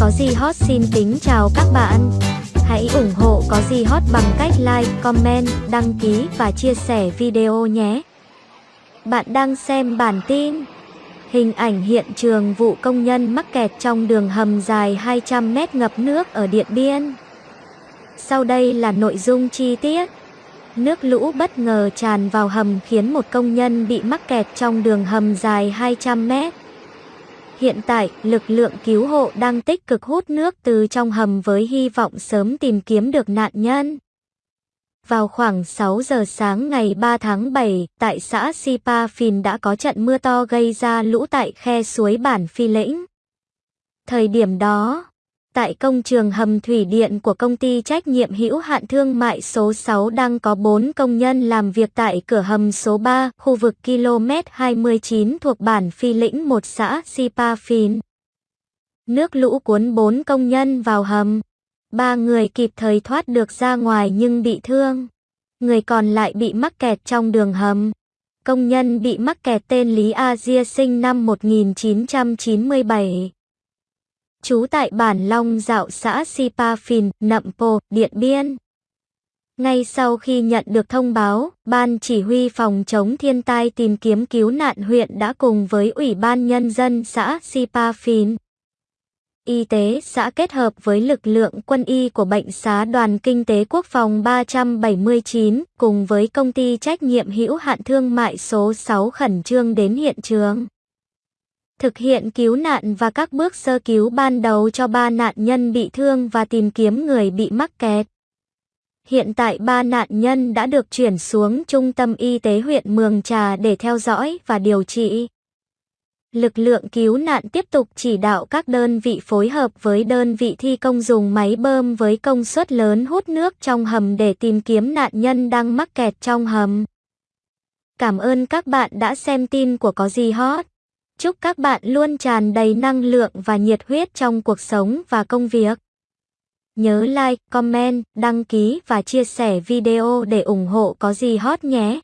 Có gì hot xin kính chào các bạn. Hãy ủng hộ Có gì hot bằng cách like, comment, đăng ký và chia sẻ video nhé. Bạn đang xem bản tin. Hình ảnh hiện trường vụ công nhân mắc kẹt trong đường hầm dài 200 mét ngập nước ở Điện Biên. Sau đây là nội dung chi tiết. Nước lũ bất ngờ tràn vào hầm khiến một công nhân bị mắc kẹt trong đường hầm dài 200 mét. Hiện tại, lực lượng cứu hộ đang tích cực hút nước từ trong hầm với hy vọng sớm tìm kiếm được nạn nhân. Vào khoảng 6 giờ sáng ngày 3 tháng 7, tại xã Sipa Phìn đã có trận mưa to gây ra lũ tại khe suối bản Phi Lĩnh. Thời điểm đó, tại công trường hầm thủy điện của công ty trách nhiệm hữu hạn thương mại số 6 đang có 4 công nhân làm việc tại cửa hầm số 3, khu vực km 29 thuộc bản Phi Lĩnh 1 xã Sipa Phìn. Nước lũ cuốn 4 công nhân vào hầm. Ba người kịp thời thoát được ra ngoài nhưng bị thương. Người còn lại bị mắc kẹt trong đường hầm. Công nhân bị mắc kẹt tên Lý A Dia sinh năm 1997 trú tại bản Long Dạo xã Sipa Phìn, Nậm Pồ, Điện Biên. Ngay sau khi nhận được thông báo, Ban Chỉ huy Phòng chống thiên tai tìm kiếm cứu nạn huyện đã cùng với Ủy ban Nhân dân xã Sipa Phìn, Y tế xã kết hợp với lực lượng quân y của Bệnh xá Đoàn Kinh tế Quốc phòng 379 cùng với công ty trách nhiệm hữu hạn thương mại số 6 khẩn trương đến hiện trường thực hiện cứu nạn và các bước sơ cứu ban đầu cho ba nạn nhân bị thương và tìm kiếm người bị mắc kẹt. Hiện tại ba nạn nhân đã được chuyển xuống Trung tâm Y tế huyện Mường Trà để theo dõi và điều trị. Lực lượng cứu nạn tiếp tục chỉ đạo các đơn vị phối hợp với đơn vị thi công dùng máy bơm với công suất lớn hút nước trong hầm để tìm kiếm nạn nhân đang mắc kẹt trong hầm. Cảm ơn các bạn đã xem tin của Có Gì Hot. Chúc các bạn luôn tràn đầy năng lượng và nhiệt huyết trong cuộc sống và công việc. Nhớ like, comment, đăng ký và chia sẻ video để ủng hộ có gì hot nhé.